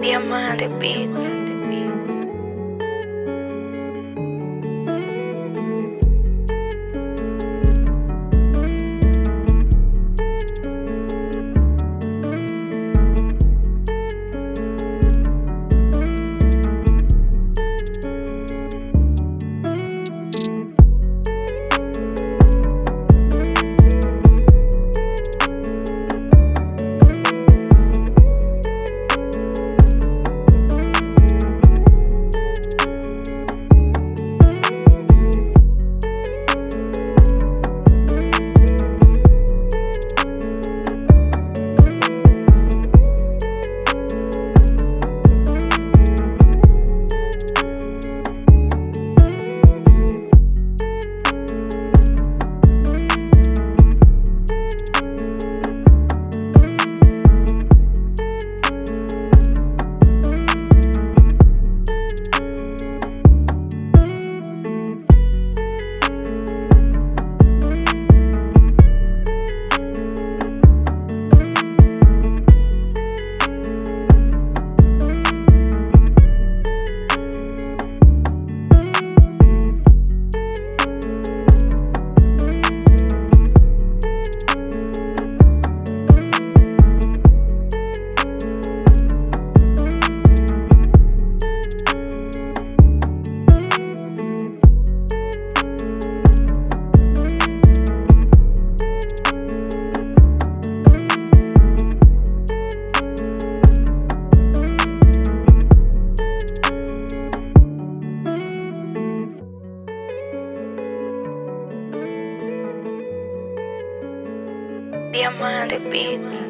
Diamante Beat. Diamante Beat.